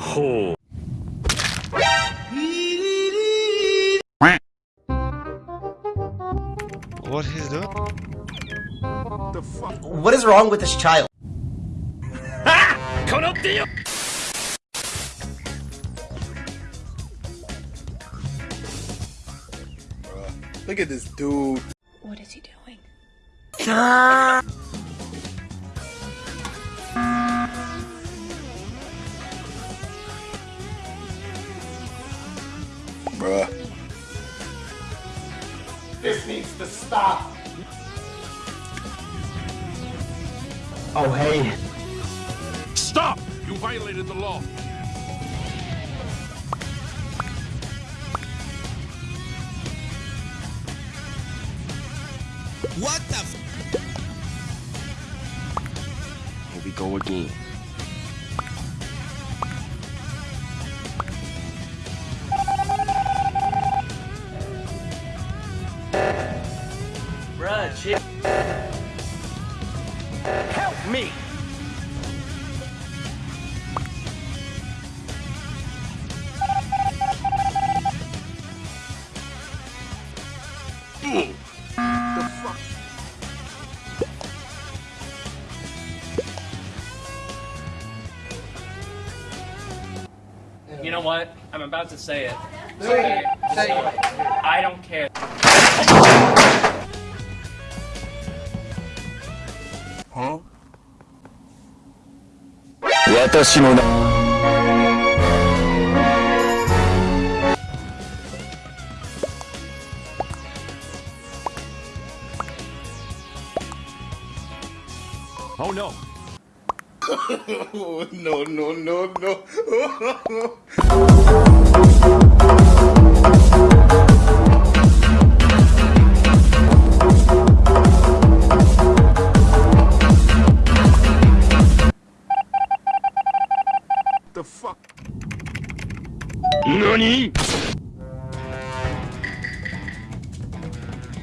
Ho. What is that? The fuck? What is wrong with this child? Look at this dude. What is he doing? This needs to stop. Oh, hey. Stop! You violated the law. What the f- Here we go again. You know what? I'm about to say it. Say it. Say it. I don't care. 私の名 Oh no. No, no, no, no. The fuck? 何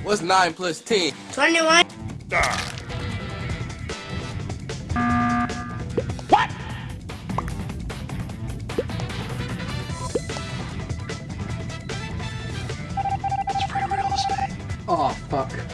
What's 9 plus 10? 21. Oh, fuck.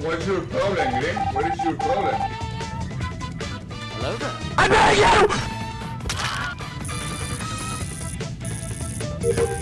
what's your problem, Green? What is your problem? Hello there. I know you!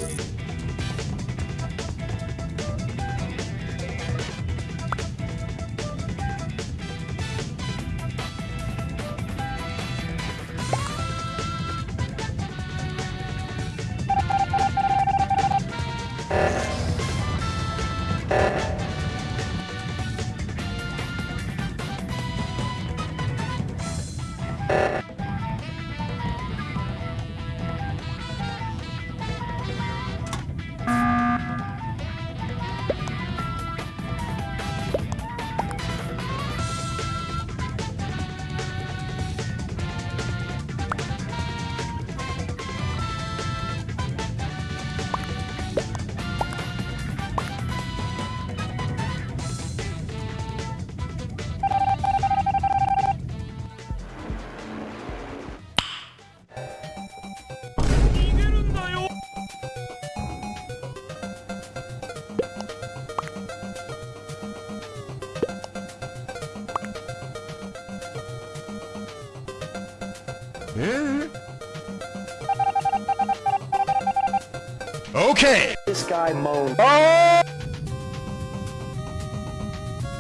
Okay. This guy moaned. Oh!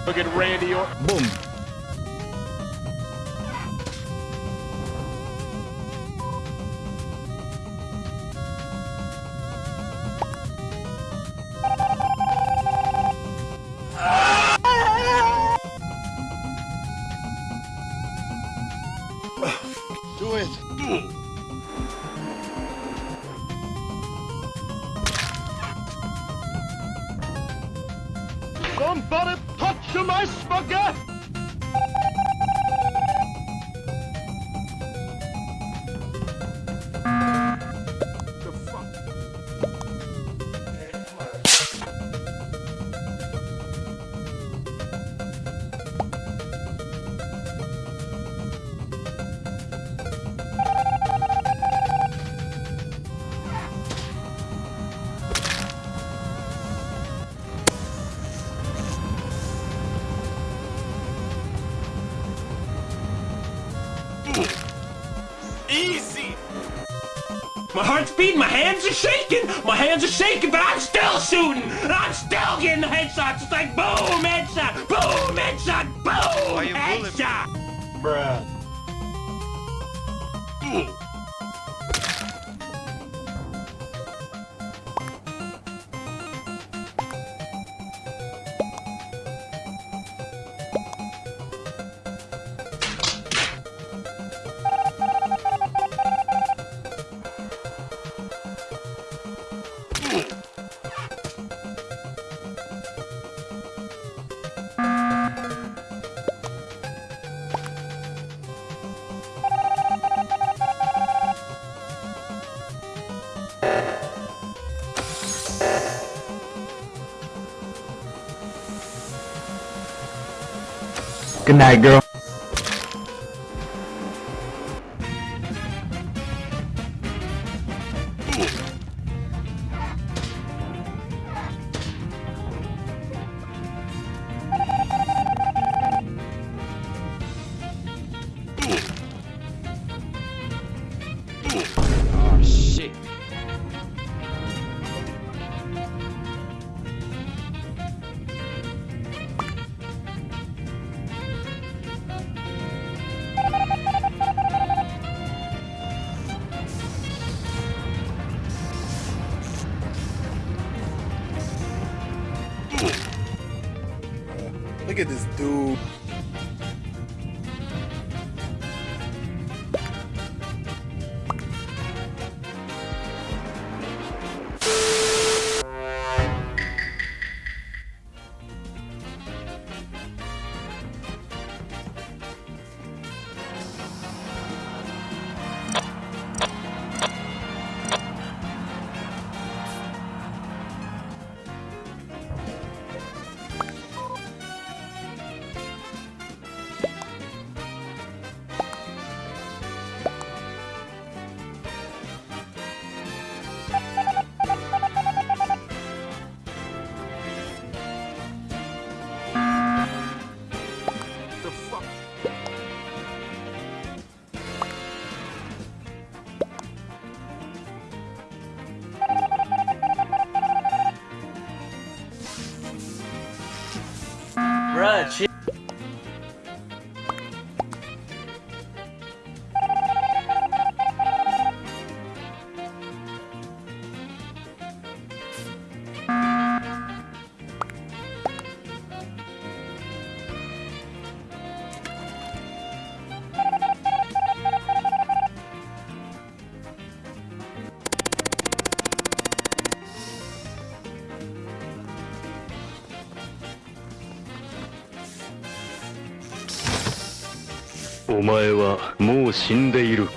Look at Randy Orton. Boom. Do it. Somebody touch my spaghetti! My heart's beating, my hands are shaking, my hands are shaking, but I'm still shooting, I'm still getting the headshots. It's like boom, headshot, boom, headshot, boom, headshot. Bruh. Good night, girl. This dude. お前はもう死んでいる」